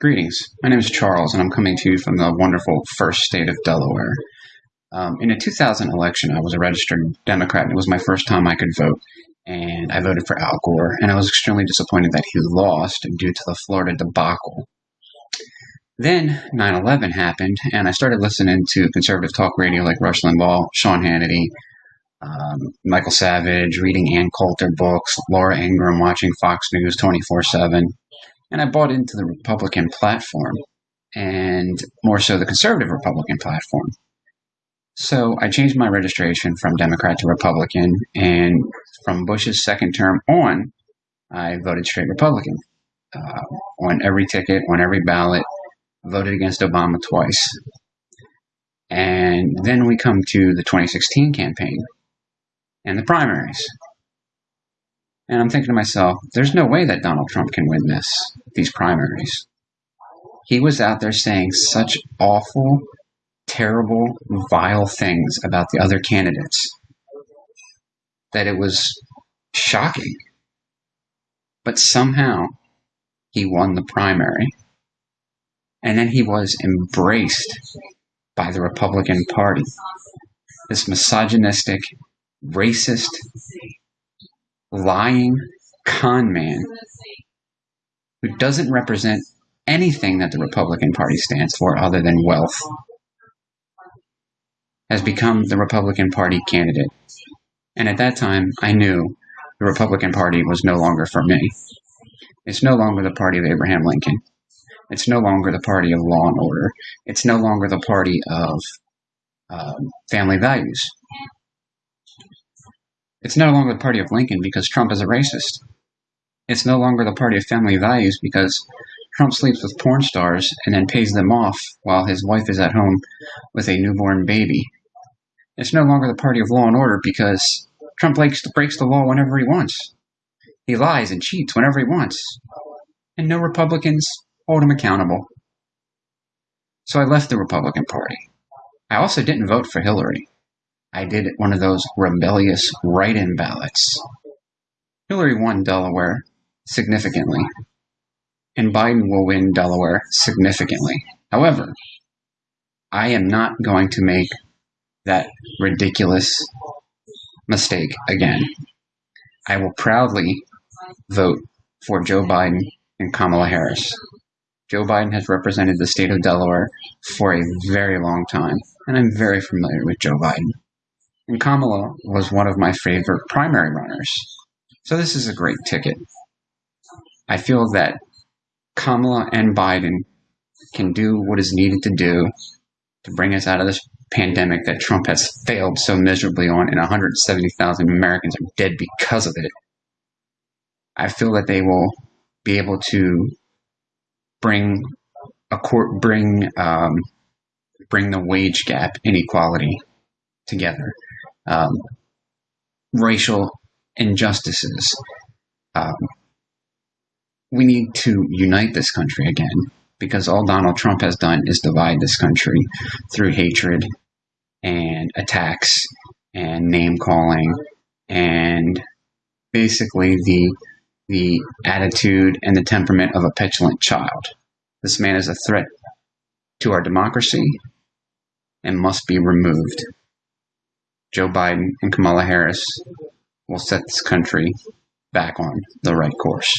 Greetings. My name is Charles, and I'm coming to you from the wonderful first state of Delaware. Um, in a 2000 election, I was a registered Democrat, and it was my first time I could vote. And I voted for Al Gore, and I was extremely disappointed that he lost due to the Florida debacle. Then 9 11 happened, and I started listening to conservative talk radio like Rush Limbaugh, Sean Hannity, um, Michael Savage, reading Ann Coulter books, Laura Ingraham, watching Fox News 24 7 and I bought into the Republican platform, and more so the conservative Republican platform. So I changed my registration from Democrat to Republican, and from Bush's second term on, I voted straight Republican uh, on every ticket, on every ballot, voted against Obama twice. And then we come to the 2016 campaign and the primaries. And I'm thinking to myself, there's no way that Donald Trump can win this, these primaries. He was out there saying such awful, terrible, vile things about the other candidates that it was shocking. But somehow he won the primary. And then he was embraced by the Republican Party. This misogynistic, racist, lying con man who doesn't represent anything that the Republican Party stands for other than wealth has become the Republican Party candidate. And at that time, I knew the Republican Party was no longer for me. It's no longer the party of Abraham Lincoln. It's no longer the party of law and order. It's no longer the party of uh, family values. It's no longer the party of Lincoln because Trump is a racist. It's no longer the party of family values because Trump sleeps with porn stars and then pays them off while his wife is at home with a newborn baby. It's no longer the party of law and order because Trump breaks, the law whenever he wants. He lies and cheats whenever he wants. And no Republicans hold him accountable. So I left the Republican Party. I also didn't vote for Hillary. I did one of those rebellious write-in ballots. Hillary won Delaware significantly, and Biden will win Delaware significantly. However, I am not going to make that ridiculous mistake again. I will proudly vote for Joe Biden and Kamala Harris. Joe Biden has represented the state of Delaware for a very long time, and I'm very familiar with Joe Biden and Kamala was one of my favorite primary runners. So this is a great ticket. I feel that Kamala and Biden can do what is needed to do to bring us out of this pandemic that Trump has failed so miserably on, and 170,000 Americans are dead because of it. I feel that they will be able to bring a court, bring um, bring the wage gap inequality together um, racial injustices. Um, we need to unite this country again because all Donald Trump has done is divide this country through hatred and attacks and name calling and basically the the attitude and the temperament of a petulant child. This man is a threat to our democracy and must be removed. Joe Biden and Kamala Harris will set this country back on the right course.